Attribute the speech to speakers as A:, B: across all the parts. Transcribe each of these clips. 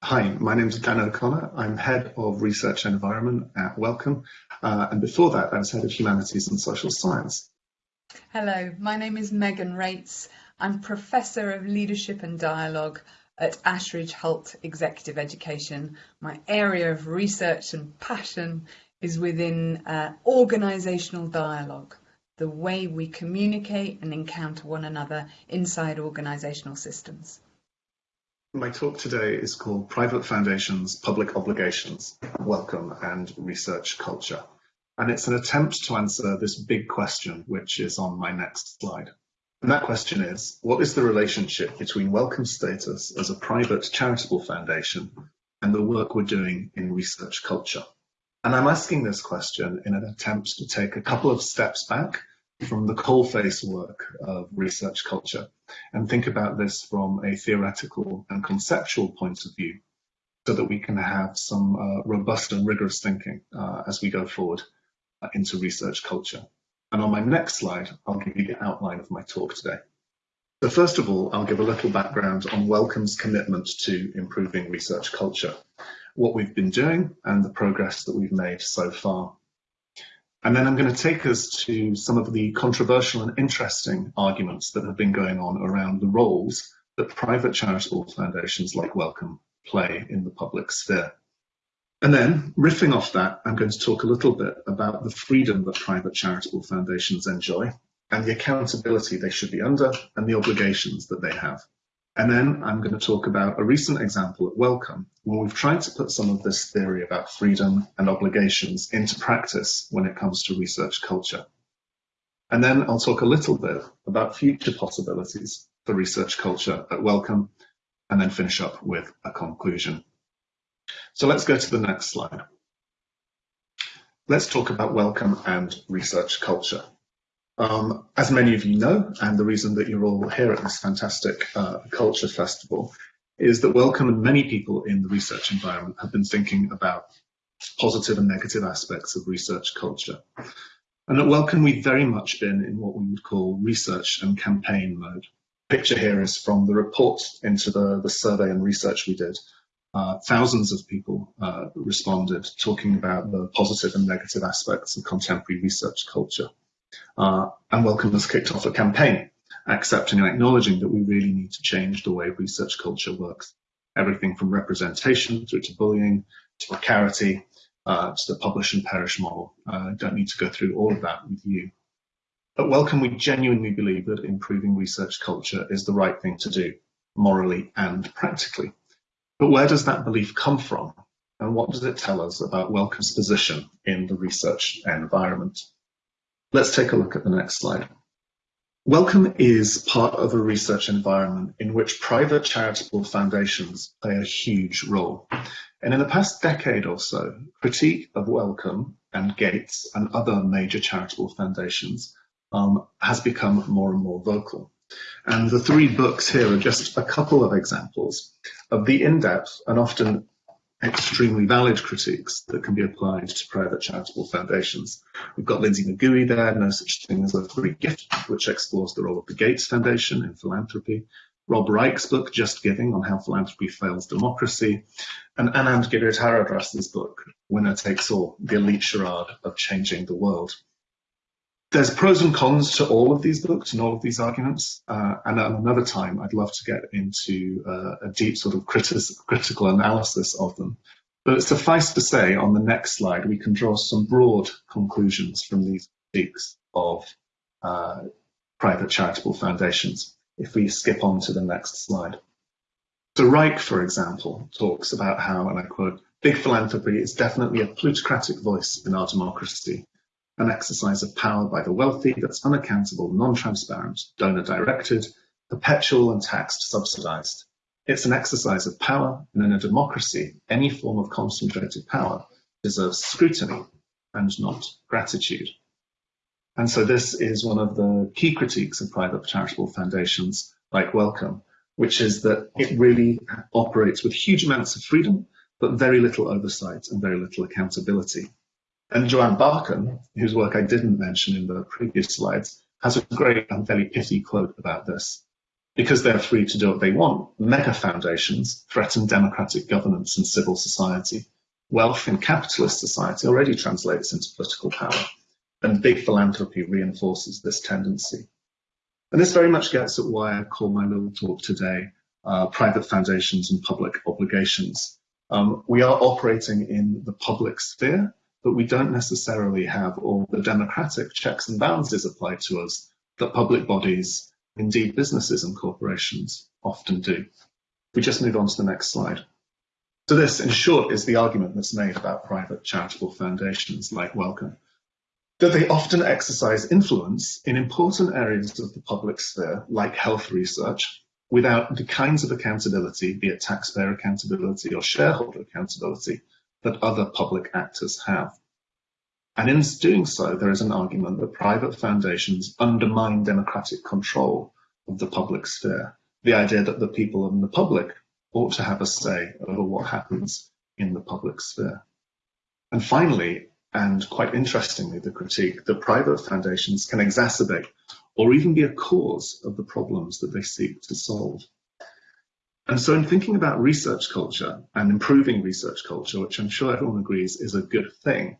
A: Hi, my name is Dan O'Connor. I'm Head of Research and Environment at Wellcome. Uh, and before that, I was Head of Humanities and Social Science.
B: Hello, my name is Megan Reitz. I'm Professor of Leadership and Dialogue at Ashridge Hult Executive Education. My area of research and passion is within uh, organisational dialogue, the way we communicate and encounter one another inside organisational systems.
A: My talk today is called Private Foundations, Public Obligations, Wellcome and Research Culture. And it's an attempt to answer this big question, which is on my next slide. And that question is, what is the relationship between Wellcome status as a private charitable foundation and the work we're doing in research culture? And I'm asking this question in an attempt to take a couple of steps back from the coalface work of research culture and think about this from a theoretical and conceptual point of view so that we can have some uh, robust and rigorous thinking uh, as we go forward uh, into research culture. And on my next slide, I'll give you the outline of my talk today. So first of all, I'll give a little background on Wellcome's commitment to improving research culture, what we've been doing and the progress that we've made so far. And then I'm going to take us to some of the controversial and interesting arguments that have been going on around the roles that private charitable foundations like Wellcome play in the public sphere. And then, riffing off that, I'm going to talk a little bit about the freedom that private charitable foundations enjoy and the accountability they should be under and the obligations that they have. And then I'm going to talk about a recent example at Wellcome, where we've tried to put some of this theory about freedom and obligations into practice when it comes to research culture. And then I'll talk a little bit about future possibilities for research culture at Wellcome, and then finish up with a conclusion. So let's go to the next slide. Let's talk about Wellcome and research culture. Um, as many of you know, and the reason that you're all here at this fantastic uh, culture festival is that Wellcome and many people in the research environment have been thinking about positive and negative aspects of research culture. And at Wellcome, we've very much been in what we would call research and campaign mode. Picture here is from the report into the, the survey and research we did. Uh, thousands of people uh, responded talking about the positive and negative aspects of contemporary research culture uh, and Wellcome has kicked off a campaign accepting and acknowledging that we really need to change the way research culture works. Everything from representation through to bullying, to precarity, uh, to the publish and perish model. Uh, don't need to go through all of that with you. At Wellcome, we genuinely believe that improving research culture is the right thing to do, morally and practically. But where does that belief come from? And what does it tell us about Wellcome's position in the research environment? Let's take a look at the next slide. Wellcome is part of a research environment in which private charitable foundations play a huge role. And in the past decade or so, critique of Wellcome and Gates and other major charitable foundations um, has become more and more vocal. And the three books here are just a couple of examples of the in-depth and often extremely valid critiques that can be applied to private charitable foundations. We've got Linsey McGoey there, No Such Thing as a Free Gift, which explores the role of the Gates Foundation in philanthropy. Rob Reich's book, Just Giving, on how philanthropy fails democracy. And Anand Giridharadas' book, Winner Takes All, the elite charade of changing the world there's pros and cons to all of these books and all of these arguments. Uh, and at another time, I'd love to get into uh, a deep sort of critical analysis of them. But suffice to say, on the next slide, we can draw some broad conclusions from these critiques of uh, private charitable foundations. If we skip on to the next slide. So Reich, for example, talks about how, and I quote, big philanthropy is definitely a plutocratic voice in our democracy an exercise of power by the wealthy that's unaccountable, non-transparent, donor-directed, perpetual and taxed subsidized. It's an exercise of power, and in a democracy, any form of concentrated power deserves scrutiny and not gratitude. And so this is one of the key critiques of private charitable foundations like Wellcome, which is that it really operates with huge amounts of freedom, but very little oversight and very little accountability. And Joanne Barkan, whose work I didn't mention in the previous slides, has a great and very pithy quote about this. Because they're free to do what they want, mega foundations threaten democratic governance and civil society. Wealth in capitalist society already translates into political power, and big philanthropy reinforces this tendency. And this very much gets at why I call my little talk today uh, private foundations and public obligations. Um, we are operating in the public sphere, but we don't necessarily have all the democratic checks and balances applied to us that public bodies, indeed businesses and corporations, often do. We just move on to the next slide. So this, in short, is the argument that's made about private charitable foundations like Wellcome, that they often exercise influence in important areas of the public sphere, like health research, without the kinds of accountability, be it taxpayer accountability or shareholder accountability, that other public actors have. And in doing so, there is an argument that private foundations undermine democratic control of the public sphere. The idea that the people and the public ought to have a say over what happens in the public sphere. And finally, and quite interestingly, the critique that private foundations can exacerbate or even be a cause of the problems that they seek to solve. And so in thinking about research culture and improving research culture, which I'm sure everyone agrees is a good thing,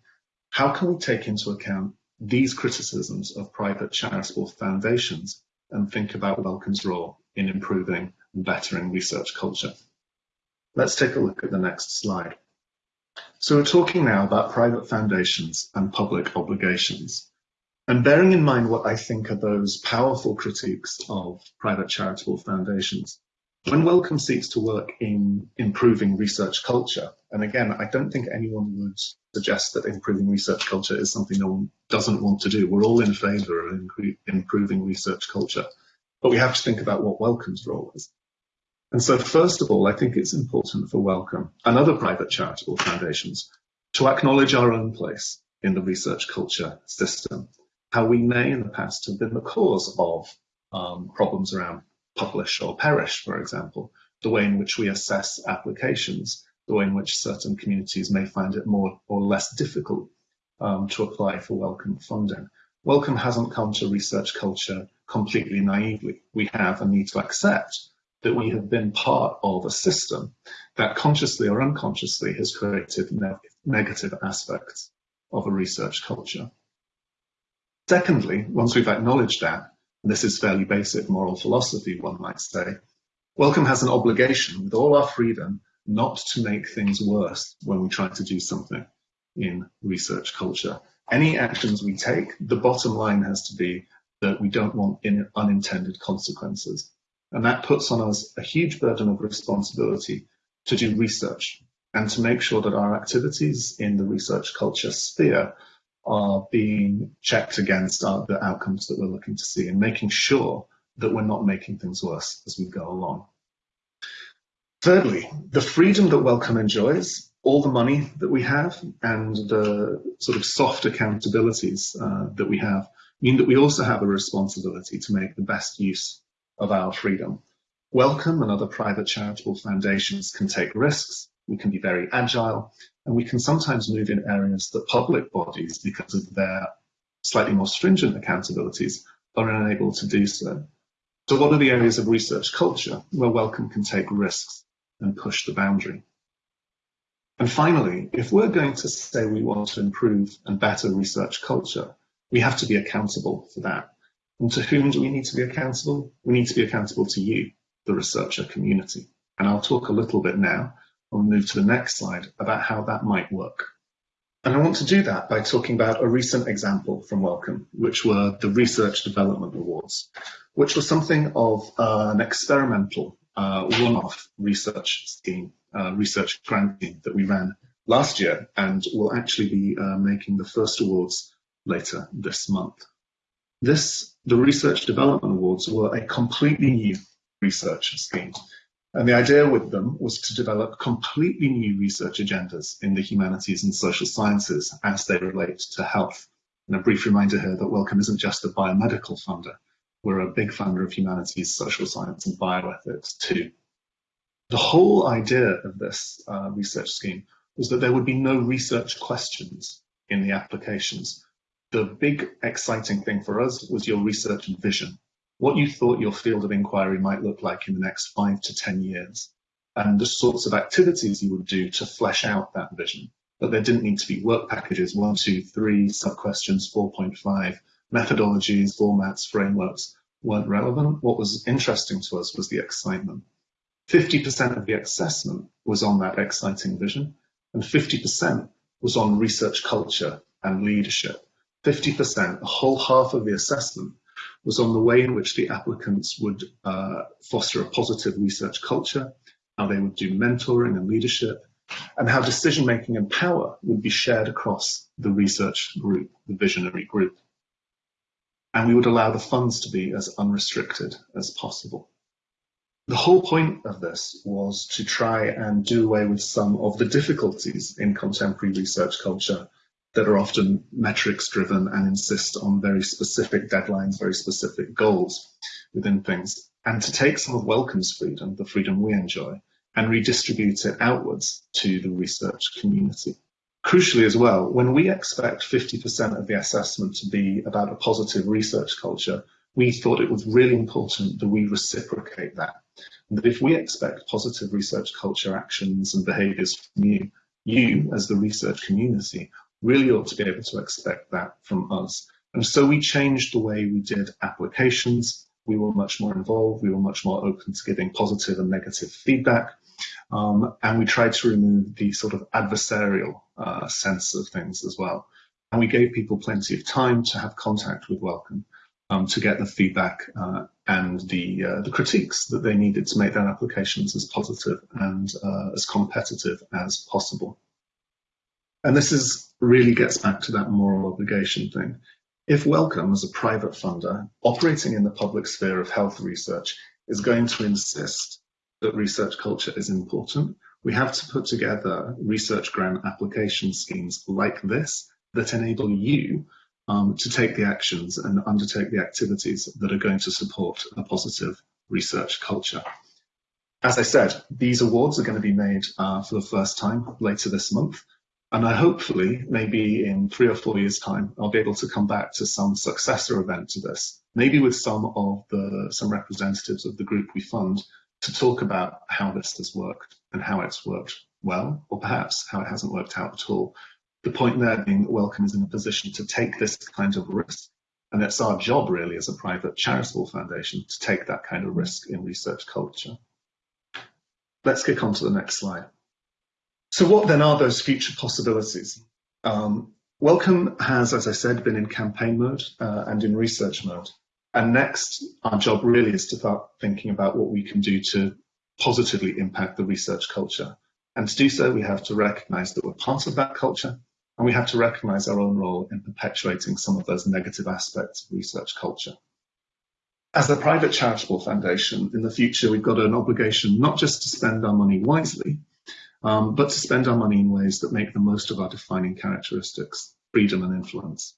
A: how can we take into account these criticisms of private charitable foundations and think about Wellcome's role in improving and bettering research culture? Let's take a look at the next slide. So we're talking now about private foundations and public obligations. And bearing in mind what I think are those powerful critiques of private charitable foundations, when Wellcome seeks to work in improving research culture, and again, I don't think anyone would suggest that improving research culture is something no one doesn't want to do. We're all in favour of improving research culture, but we have to think about what Wellcome's role is. And so first of all, I think it's important for Wellcome and other private charitable foundations to acknowledge our own place in the research culture system how we may in the past have been the cause of um, problems around publish or perish, for example, the way in which we assess applications, the way in which certain communities may find it more or less difficult um, to apply for Wellcome funding. Wellcome hasn't come to research culture completely naively. We have a need to accept that we have been part of a system that consciously or unconsciously has created ne negative aspects of a research culture. Secondly, once we've acknowledged that, this is fairly basic moral philosophy, one might say, Wellcome has an obligation with all our freedom not to make things worse when we try to do something in research culture. Any actions we take, the bottom line has to be that we don't want unintended consequences. And that puts on us a huge burden of responsibility to do research and to make sure that our activities in the research culture sphere are being checked against the outcomes that we're looking to see and making sure that we're not making things worse as we go along. Thirdly, the freedom that Wellcome enjoys, all the money that we have and the sort of soft accountabilities uh, that we have mean that we also have a responsibility to make the best use of our freedom. Wellcome and other private charitable foundations can take risks, we can be very agile, and we can sometimes move in areas that public bodies, because of their slightly more stringent accountabilities, are unable to do so. So what are the areas of research culture where Wellcome can take risks and push the boundary? And finally, if we're going to say we want to improve and better research culture, we have to be accountable for that. And to whom do we need to be accountable? We need to be accountable to you, the researcher community. And I'll talk a little bit now I'll move to the next slide about how that might work. And I want to do that by talking about a recent example from Wellcome, which were the Research Development Awards, which was something of uh, an experimental uh, one-off research scheme, uh, research grant scheme that we ran last year and will actually be uh, making the first awards later this month. This, the Research Development Awards were a completely new research scheme and the idea with them was to develop completely new research agendas in the humanities and social sciences as they relate to health. And a brief reminder here that Wellcome isn't just a biomedical funder. We're a big funder of humanities, social science and bioethics too. The whole idea of this uh, research scheme was that there would be no research questions in the applications. The big exciting thing for us was your research vision what you thought your field of inquiry might look like in the next five to 10 years, and the sorts of activities you would do to flesh out that vision. But there didn't need to be work packages, one, two, three, sub-questions, 4.5, methodologies, formats, frameworks weren't relevant. What was interesting to us was the excitement. 50% of the assessment was on that exciting vision, and 50% was on research culture and leadership. 50%, a whole half of the assessment, was on the way in which the applicants would uh, foster a positive research culture, how they would do mentoring and leadership, and how decision making and power would be shared across the research group, the visionary group. And we would allow the funds to be as unrestricted as possible. The whole point of this was to try and do away with some of the difficulties in contemporary research culture that are often metrics driven and insist on very specific deadlines, very specific goals within things, and to take some of Wellcome's freedom, the freedom we enjoy, and redistribute it outwards to the research community. Crucially as well, when we expect 50% of the assessment to be about a positive research culture, we thought it was really important that we reciprocate that that if we expect positive research culture actions and behaviours from you, you as the research community really ought to be able to expect that from us. And so we changed the way we did applications. We were much more involved. We were much more open to giving positive and negative feedback. Um, and we tried to remove the sort of adversarial uh, sense of things as well. And we gave people plenty of time to have contact with Wellcome um, to get the feedback uh, and the, uh, the critiques that they needed to make their applications as positive and uh, as competitive as possible. And this is really gets back to that moral obligation thing. If Wellcome, as a private funder operating in the public sphere of health research, is going to insist that research culture is important, we have to put together research grant application schemes like this that enable you um, to take the actions and undertake the activities that are going to support a positive research culture. As I said, these awards are going to be made uh, for the first time later this month. And I hopefully, maybe in three or four years' time, I'll be able to come back to some successor event to this, maybe with some of the some representatives of the group we fund to talk about how this has worked and how it's worked well, or perhaps how it hasn't worked out at all. The point there being that Wellcome is in a position to take this kind of risk. And it's our job really as a private charitable foundation to take that kind of risk in research culture. Let's kick on to the next slide. So what then are those future possibilities? Um, Wellcome has, as I said, been in campaign mode uh, and in research mode. And next, our job really is to start thinking about what we can do to positively impact the research culture. And to do so, we have to recognize that we're part of that culture and we have to recognize our own role in perpetuating some of those negative aspects of research culture. As a private charitable foundation, in the future, we've got an obligation not just to spend our money wisely, um, but to spend our money in ways that make the most of our defining characteristics, freedom and influence.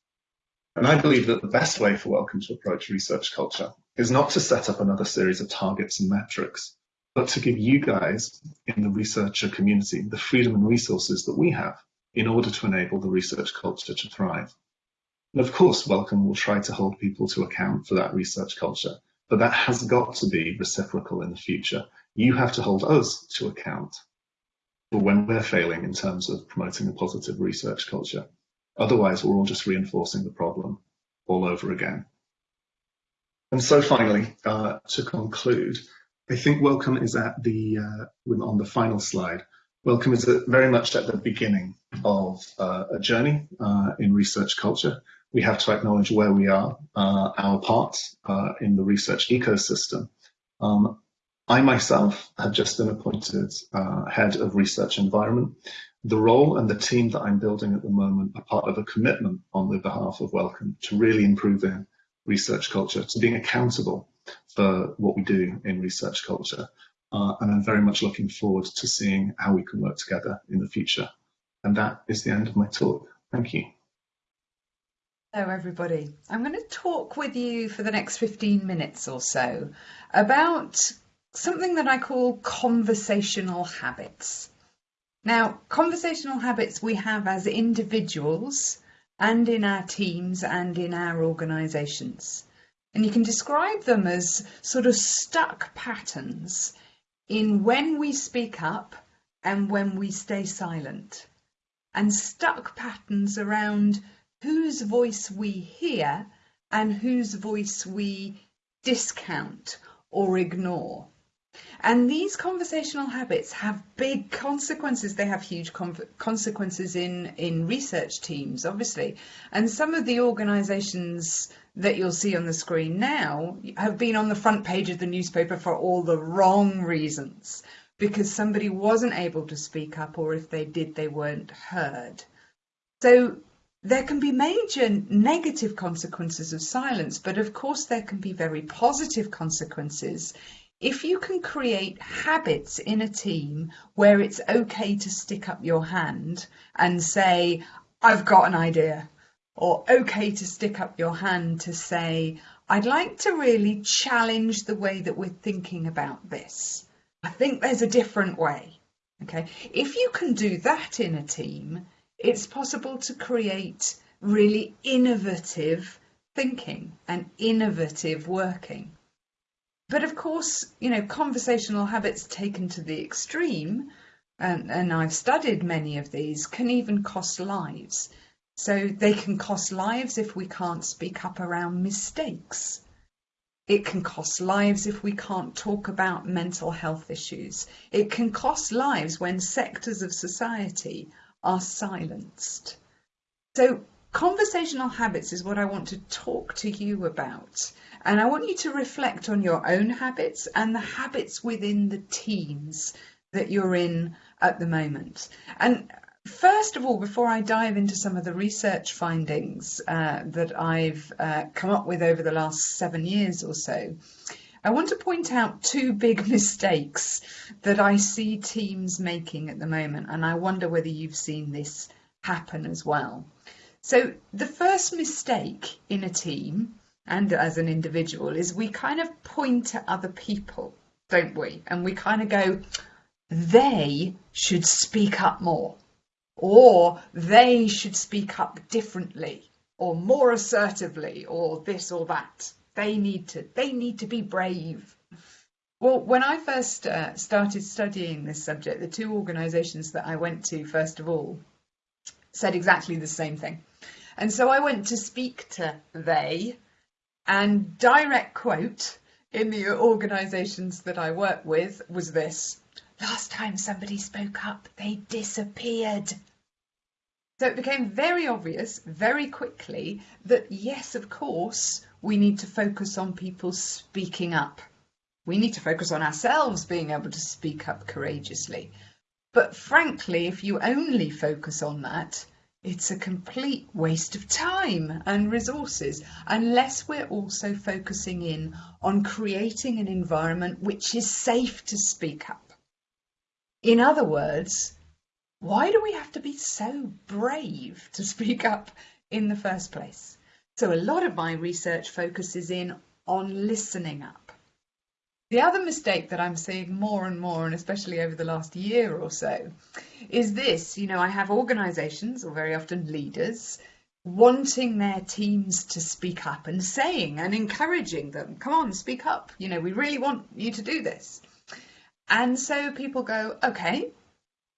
A: And I believe that the best way for Wellcome to approach research culture is not to set up another series of targets and metrics, but to give you guys in the researcher community the freedom and resources that we have in order to enable the research culture to thrive. And of course, Wellcome will try to hold people to account for that research culture, but that has got to be reciprocal in the future. You have to hold us to account when we're failing in terms of promoting a positive research culture. Otherwise, we're all just reinforcing the problem all over again. And so finally, uh, to conclude, I think Wellcome is at the, uh, on the final slide, Wellcome is very much at the beginning of uh, a journey uh, in research culture. We have to acknowledge where we are, uh, our part uh, in the research ecosystem. Um, I myself have just been appointed uh, head of research environment. The role and the team that I'm building at the moment are part of a commitment on the behalf of Wellcome to really improving research culture, to being accountable for what we do in research culture. Uh, and I'm very much looking forward to seeing how we can work together in the future. And that is the end of my talk. Thank you.
B: Hello, everybody. I'm going to talk with you for the next 15 minutes or so about something that I call conversational habits. Now, conversational habits we have as individuals and in our teams and in our organisations. And you can describe them as sort of stuck patterns in when we speak up and when we stay silent. And stuck patterns around whose voice we hear and whose voice we discount or ignore. And these conversational habits have big consequences. They have huge consequences in, in research teams, obviously. And some of the organisations that you'll see on the screen now have been on the front page of the newspaper for all the wrong reasons because somebody wasn't able to speak up or if they did, they weren't heard. So there can be major negative consequences of silence, but of course there can be very positive consequences if you can create habits in a team where it's okay to stick up your hand and say, I've got an idea, or okay to stick up your hand to say, I'd like to really challenge the way that we're thinking about this. I think there's a different way. Okay. If you can do that in a team, it's possible to create really innovative thinking and innovative working. But of course, you know, conversational habits taken to the extreme, and, and I've studied many of these, can even cost lives. So they can cost lives if we can't speak up around mistakes. It can cost lives if we can't talk about mental health issues. It can cost lives when sectors of society are silenced. So conversational habits is what I want to talk to you about. And I want you to reflect on your own habits and the habits within the teams that you're in at the moment. And first of all, before I dive into some of the research findings uh, that I've uh, come up with over the last seven years or so, I want to point out two big mistakes that I see teams making at the moment, and I wonder whether you've seen this happen as well. So, the first mistake in a team and as an individual is we kind of point at other people, don't we? And we kind of go, they should speak up more, or they should speak up differently, or more assertively, or this or that. They need to, they need to be brave. Well, when I first uh, started studying this subject, the two organisations that I went to, first of all, said exactly the same thing. And so I went to speak to they and direct quote in the organisations that I work with was this last time somebody spoke up, they disappeared. So it became very obvious very quickly that, yes, of course, we need to focus on people speaking up. We need to focus on ourselves being able to speak up courageously. But frankly, if you only focus on that, it's a complete waste of time and resources unless we're also focusing in on creating an environment which is safe to speak up. In other words, why do we have to be so brave to speak up in the first place? So a lot of my research focuses in on listening up. The other mistake that I'm seeing more and more, and especially over the last year or so, is this. You know, I have organisations, or very often leaders, wanting their teams to speak up and saying and encouraging them, come on, speak up. You know, we really want you to do this. And so people go, okay,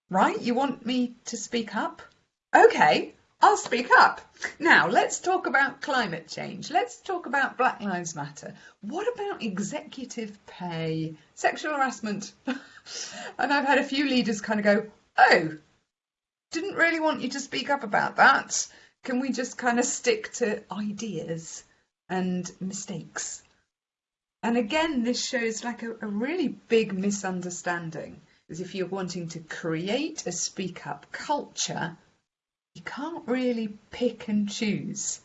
B: right, you want me to speak up? Okay, I'll speak up. Now, let's talk about climate change. Let's talk about Black Lives Matter. What about executive pay, sexual harassment? and I've had a few leaders kind of go, oh, didn't really want you to speak up about that. Can we just kind of stick to ideas and mistakes? And again, this shows like a, a really big misunderstanding. Is if you're wanting to create a speak up culture, you can't really pick and choose.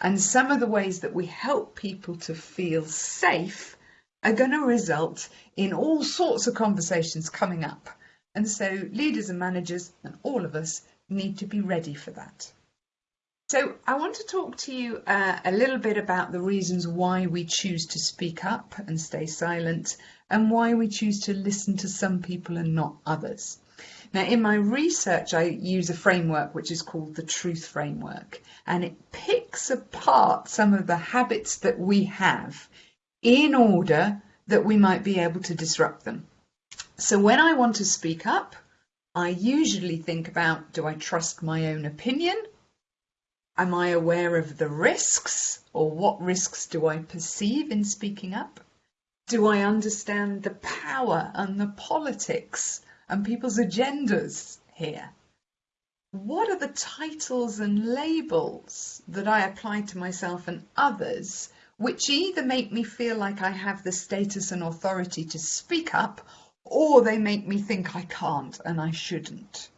B: And some of the ways that we help people to feel safe are going to result in all sorts of conversations coming up. And so leaders and managers and all of us need to be ready for that. So I want to talk to you uh, a little bit about the reasons why we choose to speak up and stay silent and why we choose to listen to some people and not others. Now, in my research, I use a framework which is called the Truth Framework, and it picks apart some of the habits that we have in order that we might be able to disrupt them. So, when I want to speak up, I usually think about do I trust my own opinion? Am I aware of the risks, or what risks do I perceive in speaking up? Do I understand the power and the politics and people's agendas here. What are the titles and labels that I apply to myself and others which either make me feel like I have the status and authority to speak up or they make me think I can't and I shouldn't?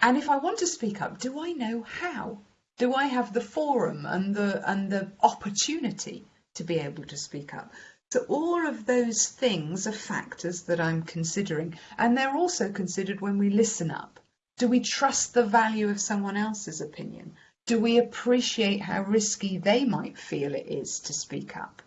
B: And if I want to speak up, do I know how? Do I have the forum and the and the opportunity to be able to speak up? So all of those things are factors that I'm considering, and they're also considered when we listen up. Do we trust the value of someone else's opinion? Do we appreciate how risky they might feel it is to speak up?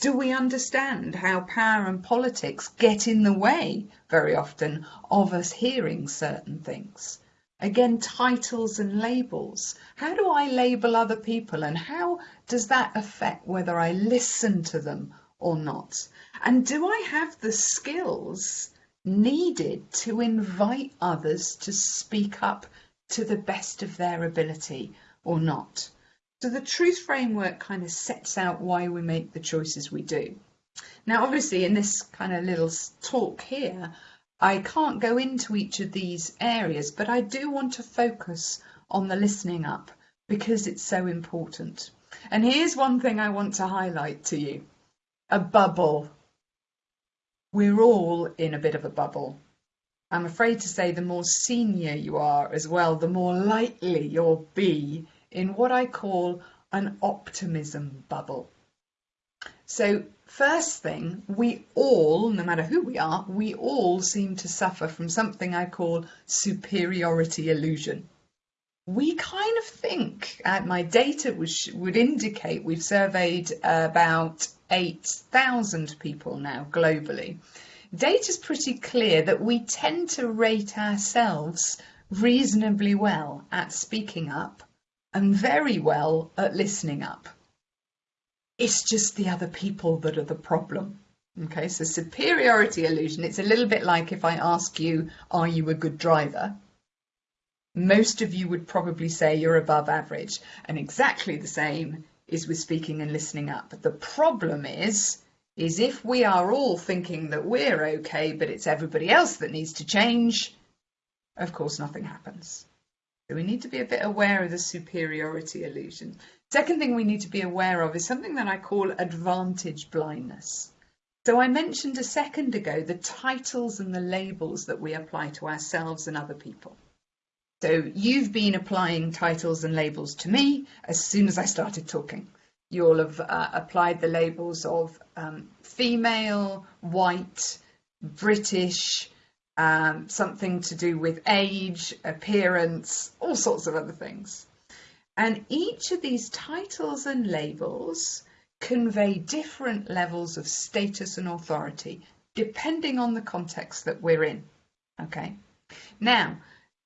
B: Do we understand how power and politics get in the way very often of us hearing certain things? Again, titles and labels. How do I label other people and how does that affect whether I listen to them or not? And do I have the skills needed to invite others to speak up to the best of their ability or not? So the truth framework kind of sets out why we make the choices we do. Now, obviously, in this kind of little talk here, I can't go into each of these areas, but I do want to focus on the listening up because it's so important. And here's one thing I want to highlight to you a bubble. We're all in a bit of a bubble. I'm afraid to say the more senior you are as well, the more likely you'll be in what I call an optimism bubble. So, first thing, we all, no matter who we are, we all seem to suffer from something I call superiority illusion we kind of think, uh, my data was, would indicate we've surveyed about 8,000 people now globally. Data's pretty clear that we tend to rate ourselves reasonably well at speaking up and very well at listening up. It's just the other people that are the problem. Okay, so superiority illusion, it's a little bit like if I ask you, are you a good driver? Most of you would probably say you're above average. And exactly the same is with speaking and listening up. But the problem is, is if we are all thinking that we're okay, but it's everybody else that needs to change, of course nothing happens. So we need to be a bit aware of the superiority illusion. Second thing we need to be aware of is something that I call advantage blindness. So I mentioned a second ago the titles and the labels that we apply to ourselves and other people. So you've been applying titles and labels to me as soon as I started talking. You'll have uh, applied the labels of um, female, white, British, um, something to do with age, appearance, all sorts of other things. And each of these titles and labels convey different levels of status and authority depending on the context that we're in. Okay. Now,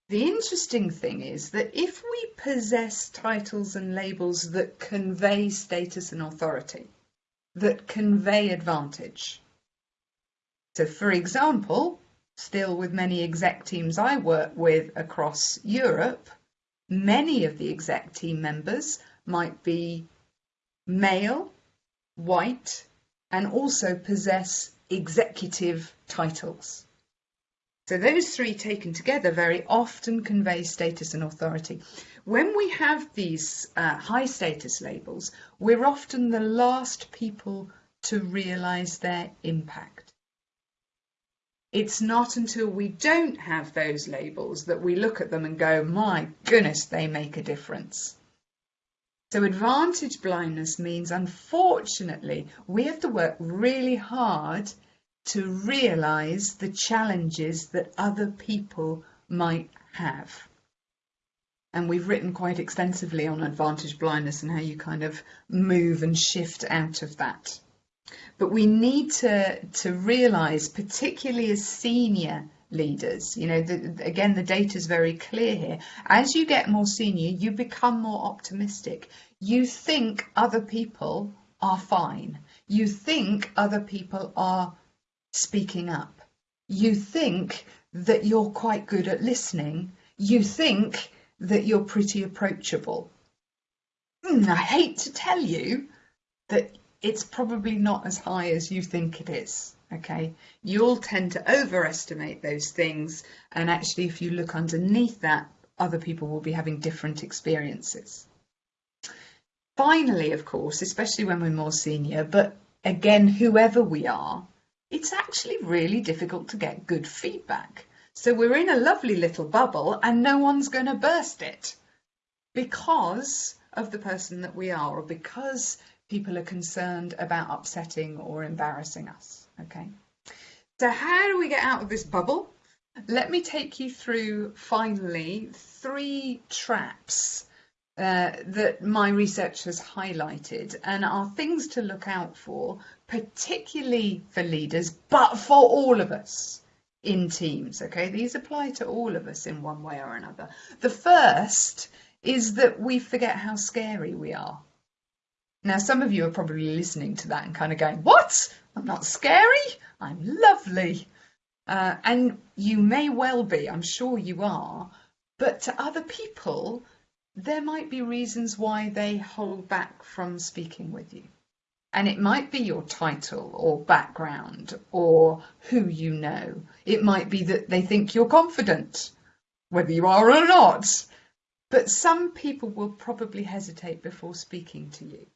B: the interesting thing is that if we possess titles and labels that convey status and authority, that convey advantage. So, for example, still with many exec teams I work with across Europe, many of the exec team members might be male, white, and also possess executive titles. So those three taken together very often convey status and authority. When we have these uh, high status labels, we're often the last people to realise their impact. It's not until we don't have those labels that we look at them and go, my goodness, they make a difference. So advantage blindness means, unfortunately, we have to work really hard to realize the challenges that other people might have. And we've written quite extensively on advantage blindness and how you kind of move and shift out of that. But we need to, to realize, particularly as senior leaders. You know, the, again, the data is very clear here. As you get more senior, you become more optimistic. You think other people are fine. You think other people are speaking up. You think that you're quite good at listening. You think that you're pretty approachable. Mm, I hate to tell you that it's probably not as high as you think it is. Okay, you'll tend to overestimate those things, and actually, if you look underneath that, other people will be having different experiences. Finally, of course, especially when we're more senior, but again, whoever we are, it's actually really difficult to get good feedback. So we're in a lovely little bubble and no one's going to burst it because of the person that we are or because people are concerned about upsetting or embarrassing us. Okay. So how do we get out of this bubble? Let me take you through finally three traps uh, that my research has highlighted and are things to look out for, particularly for leaders, but for all of us in teams. Okay, these apply to all of us in one way or another. The first is that we forget how scary we are. Now, some of you are probably listening to that and kind of going, What? I'm not scary. I'm lovely. Uh, and you may well be, I'm sure you are. But to other people, there might be reasons why they hold back from speaking with you. And it might be your title or background or who you know. It might be that they think you're confident, whether you are or not. But some people will probably hesitate before speaking to you.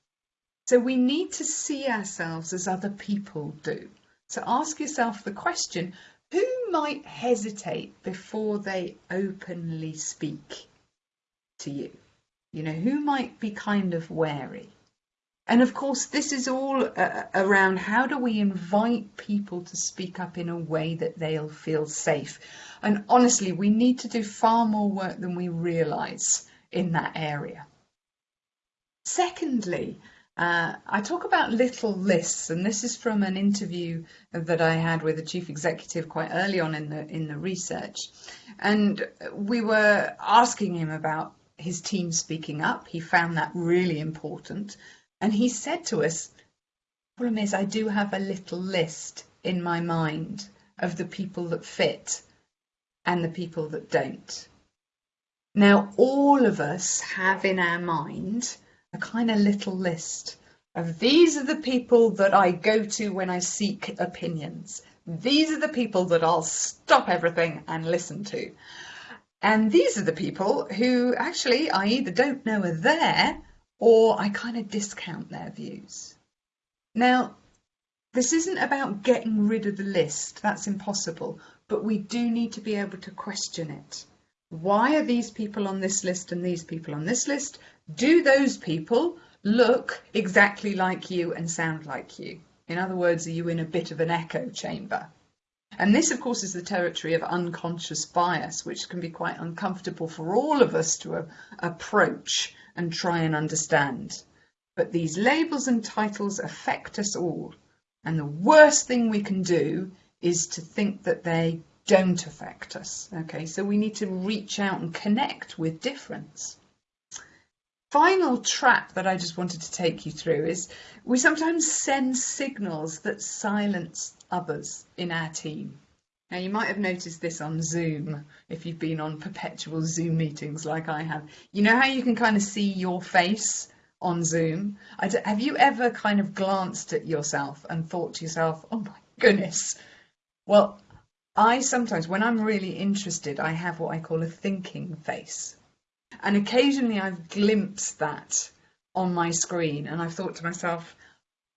B: So we need to see ourselves as other people do. So ask yourself the question who might hesitate before they openly speak to you? You know, who might be kind of wary? And of course, this is all uh, around how do we invite people to speak up in a way that they'll feel safe. And honestly, we need to do far more work than we realise in that area. Secondly, uh, I talk about little lists, and this is from an interview that I had with the chief executive quite early on in the in the research, and we were asking him about his team speaking up. He found that really important, and he said to us, problem is I do have a little list in my mind of the people that fit and the people that don't. Now, all of us have in our mind a kind of little list of these are the people that I go to when I seek opinions. These are the people that I'll stop everything and listen to. And these are the people who actually I either don't know are there or I kind of discount their views. Now, this isn't about getting rid of the list, that's impossible, but we do need to be able to question it. Why are these people on this list and these people on this list? Do those people look exactly like you and sound like you? In other words, are you in a bit of an echo chamber? And this, of course, is the territory of unconscious bias, which can be quite uncomfortable for all of us to approach and try and understand. But these labels and titles affect us all. And the worst thing we can do is to think that they don't affect us. Okay, so we need to reach out and connect with difference. Final trap that I just wanted to take you through is we sometimes send signals that silence others in our team. Now, you might have noticed this on Zoom if you've been on perpetual Zoom meetings like I have. You know how you can kind of see your face on Zoom? have you ever kind of glanced at yourself and thought to yourself, oh my goodness? Well, I sometimes, when I'm really interested, I have what I call a thinking face. And occasionally I've glimpsed that on my screen and I've thought to myself,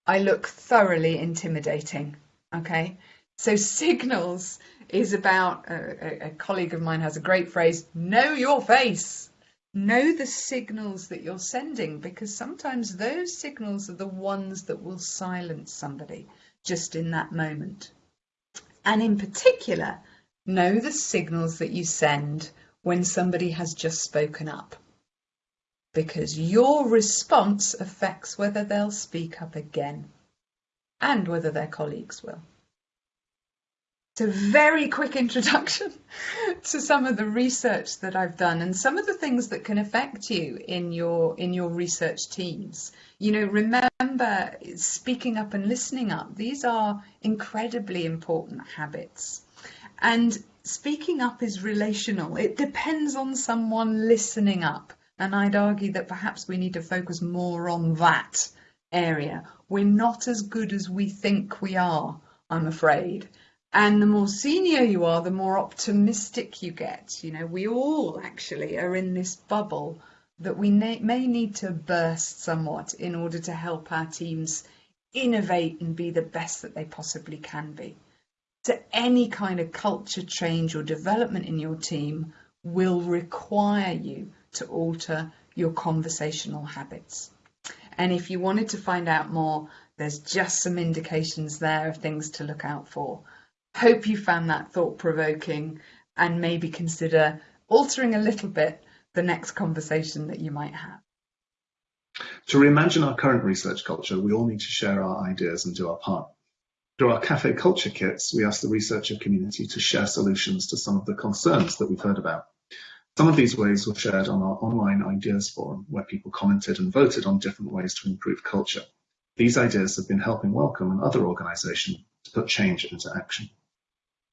B: I look thoroughly intimidating. Okay. So signals is about a, a, colleague of mine has a great phrase know your face. Know the signals that you're sending because sometimes those signals are the ones that will silence somebody just in that moment. And in particular know the signals that you send when somebody has just spoken up. Because your response affects whether they'll speak up again and whether their colleagues will It's a very quick introduction to some of the research that I've done and some of the things that can affect you in your in your research teams. You know, remember speaking up and listening up. These are incredibly important habits. And speaking up is relational. It depends on someone listening up. And I'd argue that perhaps we need to focus more on that area. We're not as good as we think we are, I'm afraid. And the more senior you are, the more optimistic you get. You know, we all actually are in this bubble that we may need to burst somewhat in order to help our teams innovate and be the best that they possibly can be. So any kind of culture change or development in your team will require you to alter your conversational habits. And if you wanted to find out more, there's just some indications there of things to look out for. Hope you found that thought provoking and maybe consider altering a little bit the next conversation that you might have.
A: To reimagine our current research culture, we all need to share our ideas and do our part. Through our cafe culture kits, we ask the researcher community to share solutions to some of the concerns that we've heard about. Some of these ways were shared on our online ideas forum, where people commented and voted on different ways to improve culture. These ideas have been helping Wellcome and other organisations to put change into action.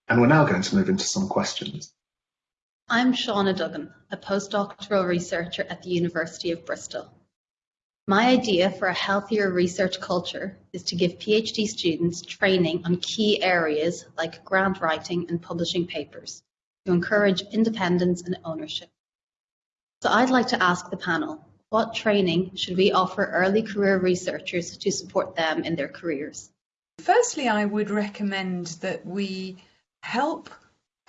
A: And we're now going to move into some questions.
C: I'm Shauna Duggan, a postdoctoral researcher at the University of Bristol. My idea for a healthier research culture is to give PhD students training on key areas like grant writing and publishing papers to encourage independence and ownership. So I'd like to ask the panel, what training should we offer early career researchers to support them in their careers?
B: Firstly, I would recommend that we help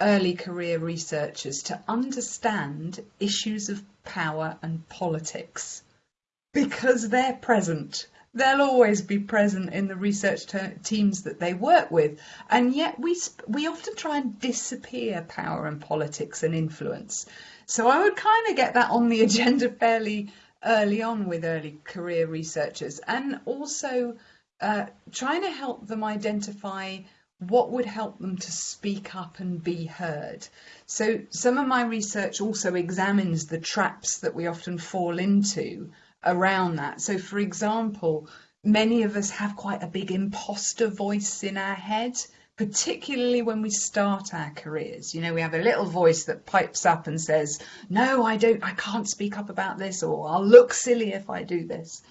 B: early career researchers to understand issues of power and politics because they're present. They'll always be present in the research teams that they work with, and yet we we often try and disappear power and politics and influence. So I would kind of get that on the agenda fairly early on with early career researchers, and also uh, trying to help them identify what would help them to speak up and be heard. So some of my research also examines the traps that we often fall into around that. So for example, many of us have quite a big imposter voice in our head, particularly when we start our careers. You know, we have a little voice that pipes up and says, no, I don't, I can't speak up about this, or I'll look silly if I do this.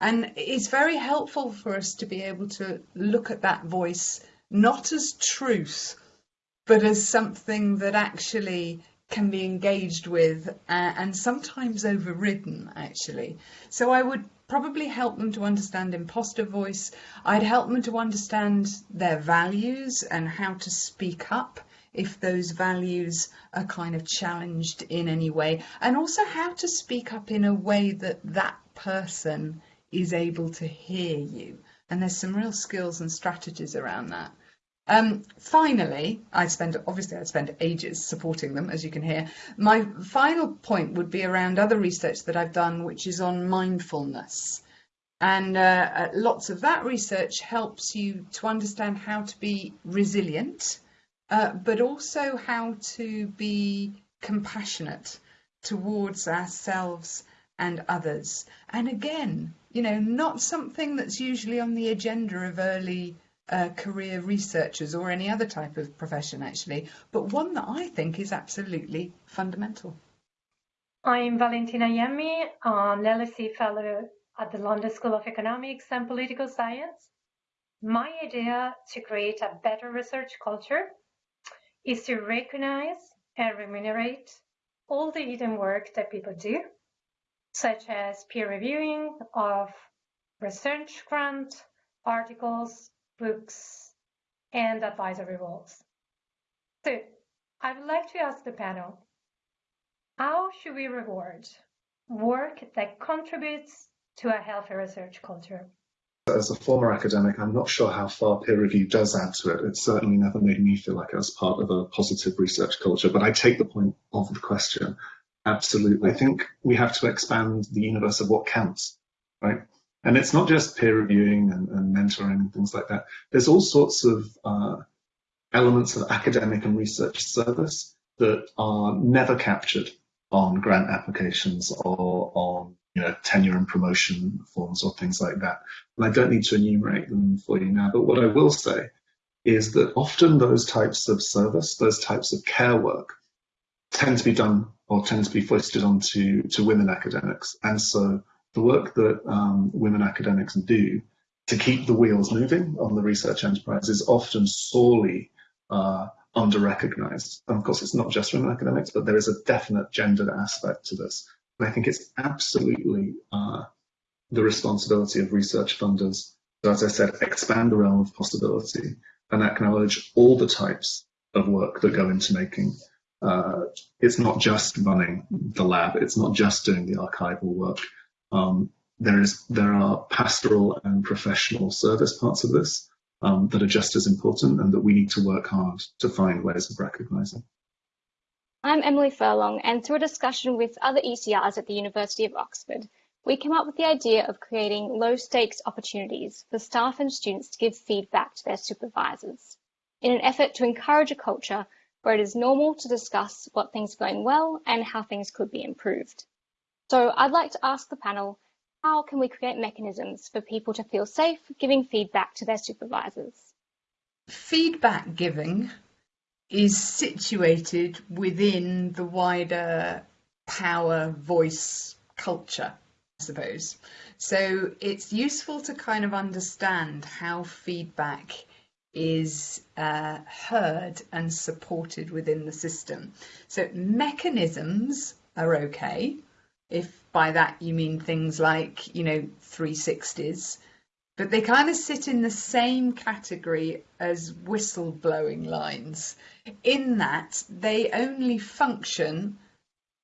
B: And it's very helpful for us to be able to look at that voice not as truth, but as something that actually can be engaged with uh, and sometimes overridden, actually. So I would probably help them to understand imposter voice. I'd help them to understand their values and how to speak up if those values are kind of challenged in any way, and also how to speak up in a way that that person is able to hear you. And there's some real skills and strategies around that. Um, finally, I spend obviously I spend ages supporting them, as you can hear. My final point would be around other research that I've done, which is on mindfulness. And uh, uh, lots of that research helps you to understand how to be resilient, uh, but also how to be compassionate towards ourselves and others. And again, you know, not something that's usually on the agenda of early uh, career researchers or any other type of profession actually, but one that I think is absolutely fundamental.
D: I'm Valentina Iemmi, an LSE Fellow at the London School of Economics and Political Science. My idea to create a better research culture is to recognize and remunerate all the hidden work that people do, such as peer reviewing of research grant articles, books, and advisory roles. So I would like to ask the panel, how should we reward work that contributes to a healthy research culture?
A: As a former academic, I'm not sure how far peer review does add to it. It certainly never made me feel like I was part of a positive research culture, but I take the point of the question. Absolutely. I think we have to expand the universe of what counts, right? And it's not just peer reviewing and, and mentoring and things like that. There's all sorts of uh, elements of academic and research service that are never captured on grant applications or on you know, tenure and promotion forms or things like that. And I don't need to enumerate them for you now, but what I will say is that often those types of service, those types of care work, tend to be done or tend to be foisted onto to women academics. And so the work that um, women academics do to keep the wheels moving on the research enterprise is often sorely uh, under-recognized. And of course, it's not just women academics, but there is a definite gendered aspect to this. And I think it's absolutely uh, the responsibility of research funders to, as I said, expand the realm of possibility and acknowledge all the types of work that go into making. Uh, it's not just running the lab, it's not just doing the archival work. Um, there is there are pastoral and professional service parts of this um, that are just as important and that we need to work hard to find ways of recognizing.
E: I'm Emily Furlong and through a discussion with other ECRs at the University of Oxford, we came up with the idea of creating low stakes opportunities for staff and students to give feedback to their supervisors in an effort to encourage a culture where it is normal to discuss what things are going well and how things could be improved. So I'd like to ask the panel, how can we create mechanisms for people to feel safe giving feedback to their supervisors?
B: Feedback giving is situated within the wider power voice culture, I suppose. So it's useful to kind of understand how feedback is uh, heard and supported within the system. So mechanisms are okay, if by that you mean things like, you know, 360s, but they kind of sit in the same category as whistleblowing lines in that they only function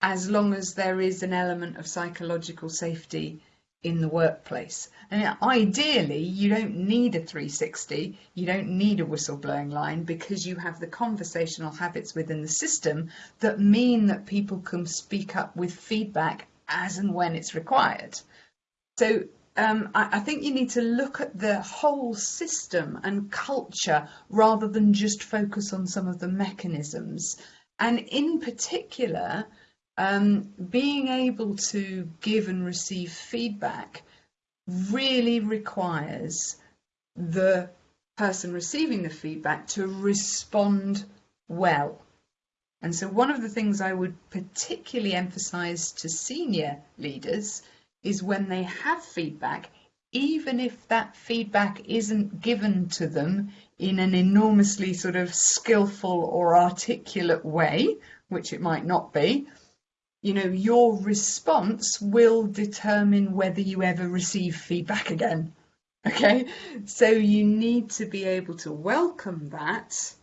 B: as long as there is an element of psychological safety in the workplace. And ideally, you don't need a 360, you don't need a whistleblowing line because you have the conversational habits within the system that mean that people can speak up with feedback as and when it's required. So um, I, I, think you need to look at the whole system and culture rather than just focus on some of the mechanisms. And in particular, um, being able to give and receive feedback really requires the person receiving the feedback to respond well. And so one of the things I would particularly emphasize to senior leaders is when they have feedback, even if that feedback isn't given to them in an enormously sort of skillful or articulate way, which it might not be, you know, your response will determine whether you ever receive feedback again. Okay, so you need to be able to welcome that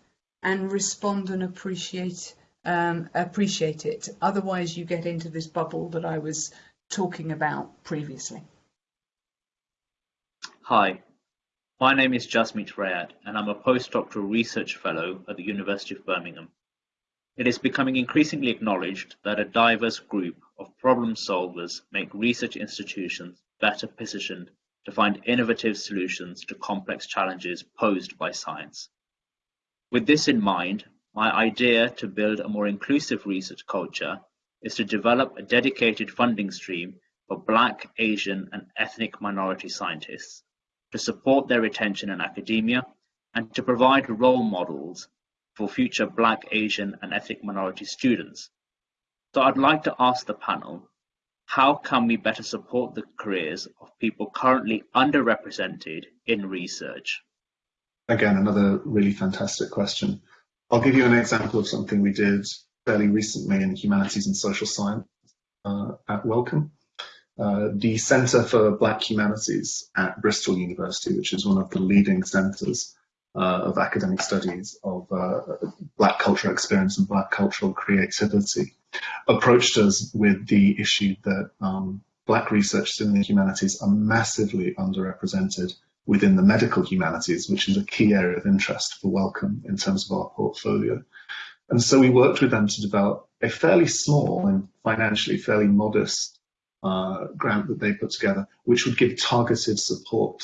B: and respond and appreciate um, appreciate it. Otherwise, you get into this bubble that I was talking about previously.
F: Hi, my name is Jasmeet Rayat, and I'm a postdoctoral research fellow at the University of Birmingham. It is becoming increasingly acknowledged that a diverse group of problem solvers make research institutions better positioned to find innovative solutions to complex challenges posed by science. With this in mind, my idea to build a more inclusive research culture is to develop a dedicated funding stream for Black, Asian and ethnic minority scientists, to support their retention in academia, and to provide role models for future Black, Asian and ethnic minority students. So I'd like to ask the panel, how can we better support the careers of people currently underrepresented in research?
A: Again, another really fantastic question. I'll give you an example of something we did fairly recently in humanities and social science uh, at Wellcome. Uh, the Centre for Black Humanities at Bristol University, which is one of the leading centres uh, of academic studies of uh, Black cultural experience and Black cultural creativity, approached us with the issue that um, Black researchers in the humanities are massively underrepresented within the medical humanities, which is a key area of interest for Wellcome in terms of our portfolio. And so we worked with them to develop a fairly small and financially fairly modest uh, grant that they put together, which would give targeted support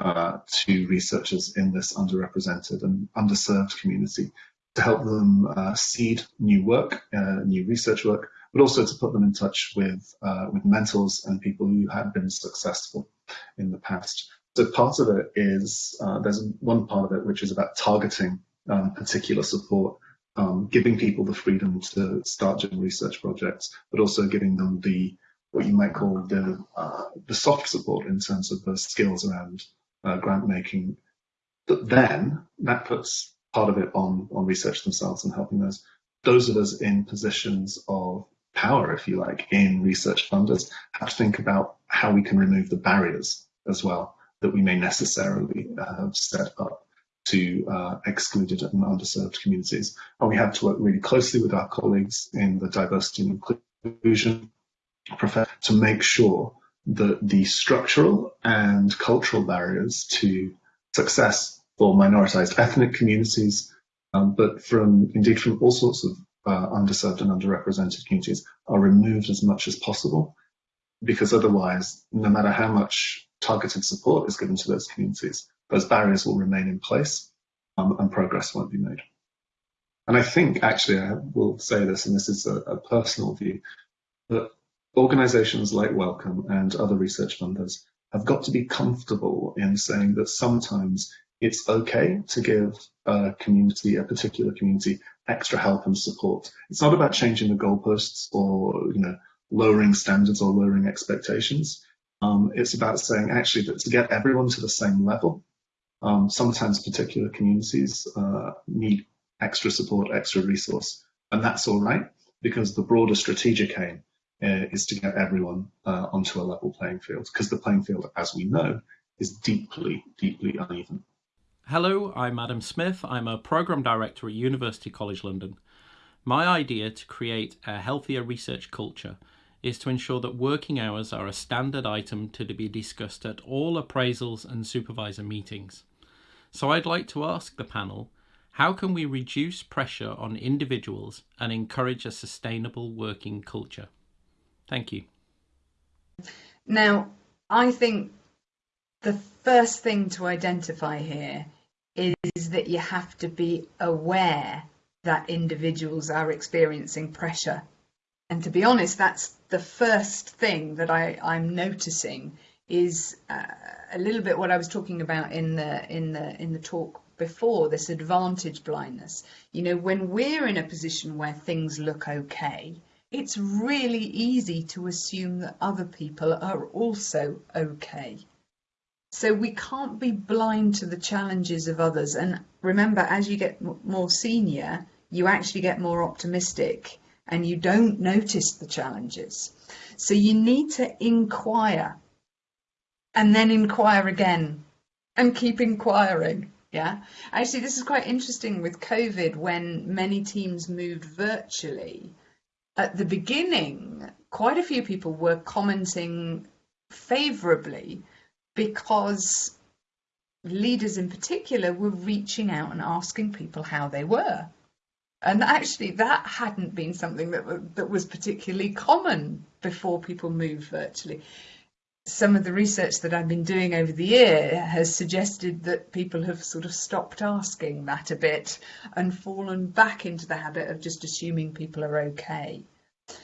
A: uh, to researchers in this underrepresented and underserved community to help them uh, seed new work, uh, new research work, but also to put them in touch with, uh, with mentors and people who have been successful in the past. So part of it is, uh, there's one part of it which is about targeting um, particular support, um, giving people the freedom to start doing research projects, but also giving them the what you might call the uh, the soft support in terms of the skills around uh, grant making. But then that puts part of it on on research themselves and helping those those of us in positions of power, if you like, in research funders have to think about how we can remove the barriers as well that we may necessarily have set up to uh, excluded and underserved communities. And we have to work really closely with our colleagues in the diversity and inclusion profession to make sure that the structural and cultural barriers to success for minoritized ethnic communities, um, but from indeed from all sorts of uh, underserved and underrepresented communities are removed as much as possible because otherwise, no matter how much targeted support is given to those communities, those barriers will remain in place um, and progress won't be made. And I think, actually, I will say this, and this is a, a personal view, that organizations like Wellcome and other research funders have got to be comfortable in saying that sometimes it's okay to give a community, a particular community, extra help and support. It's not about changing the goalposts or you know lowering standards or lowering expectations. Um, it's about saying actually that to get everyone to the same level, um, sometimes particular communities uh, need extra support, extra resource, and that's all right because the broader strategic aim uh, is to get everyone uh, onto a level playing field because the playing field, as we know, is deeply, deeply uneven.
G: Hello, I'm Adam Smith. I'm a Programme Director at University College London. My idea to create a healthier research culture is to ensure that working hours are a standard item to be discussed at all appraisals and supervisor meetings. So I'd like to ask the panel, how can we reduce pressure on individuals and encourage a sustainable working culture? Thank you.
B: Now, I think the first thing to identify here is that you have to be aware that individuals are experiencing pressure and to be honest, that's the first thing that I, I'm noticing is uh, a little bit what I was talking about in the in the in the talk before this advantage blindness. You know, when we're in a position where things look okay, it's really easy to assume that other people are also okay. So we can't be blind to the challenges of others. And remember, as you get more senior, you actually get more optimistic and you don't notice the challenges. So you need to inquire and then inquire again and keep inquiring. Yeah, actually, this is quite interesting with COVID when many teams moved virtually. At the beginning, quite a few people were commenting favourably because leaders in particular were reaching out and asking people how they were. And actually, that hadn't been something that, that was particularly common before people moved virtually. Some of the research that I've been doing over the year has suggested that people have sort of stopped asking that a bit and fallen back into the habit of just assuming people are okay.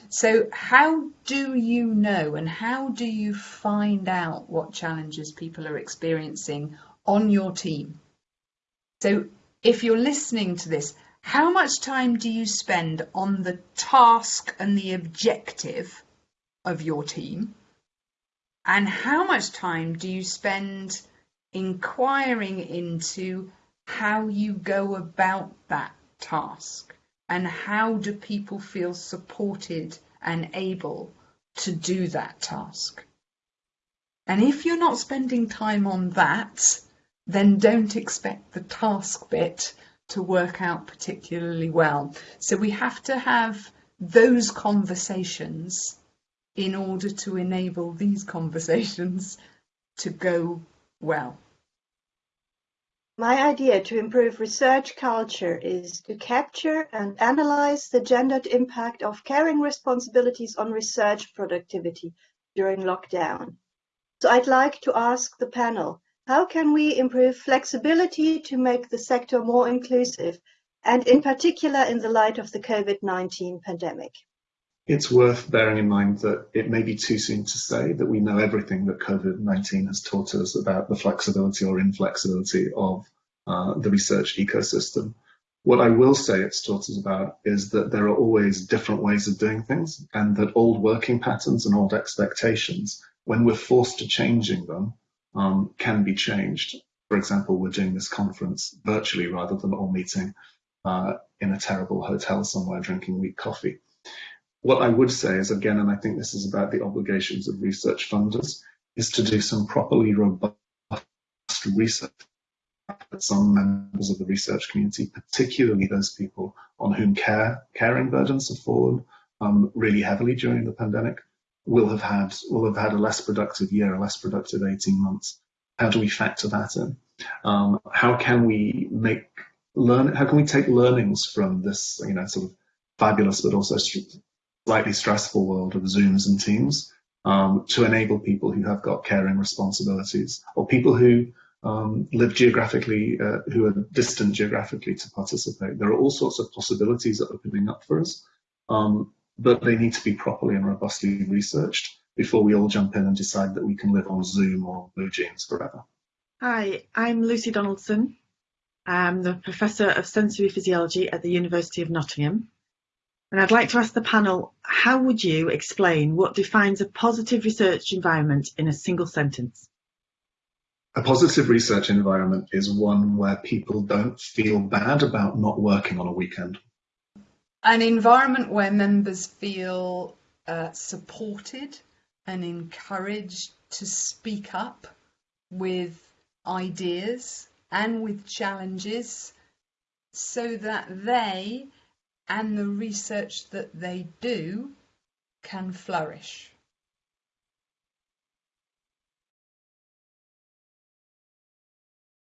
B: So, how do you know and how do you find out what challenges people are experiencing on your team? So, if you're listening to this, how much time do you spend on the task and the objective of your team? And how much time do you spend inquiring into how you go about that task? And how do people feel supported and able to do that task? And if you're not spending time on that, then don't expect the task bit to work out particularly well. So we have to have those conversations in order to enable these conversations to go well.
H: My idea to improve research culture is to capture and analyze the gendered impact of caring responsibilities on research productivity during lockdown. So I'd like to ask the panel, how can we improve flexibility to make the sector more inclusive, and in particular in the light of the COVID-19 pandemic?
A: It's worth bearing in mind that it may be too soon to say that we know everything that COVID-19 has taught us about the flexibility or inflexibility of uh, the research ecosystem. What I will say it's taught us about is that there are always different ways of doing things and that old working patterns and old expectations, when we're forced to changing them, um, can be changed. For example, we're doing this conference virtually rather than all meeting uh, in a terrible hotel somewhere drinking weak coffee. What I would say is, again, and I think this is about the obligations of research funders, is to do some properly robust research some members of the research community, particularly those people on whom care caring burdens have fallen um, really heavily during the pandemic, will have had will have had a less productive year, a less productive 18 months. How do we factor that in? Um, how can we make learn? How can we take learnings from this, you know, sort of fabulous but also slightly stressful world of Zooms and Teams um, to enable people who have got caring responsibilities or people who um, live geographically, uh, who are distant geographically to participate. There are all sorts of possibilities that are opening up for us, um, but they need to be properly and robustly researched before we all jump in and decide that we can live on Zoom or BlueJeans forever.
I: Hi, I'm Lucy Donaldson. I'm the Professor of Sensory Physiology at the University of Nottingham. And I'd like to ask the panel, how would you explain what defines a positive research environment in a single sentence?
A: A positive research environment is one where people don't feel bad about not working on a weekend.
B: An environment where members feel uh, supported and encouraged to speak up with ideas and with challenges so that they and the research that they do can flourish.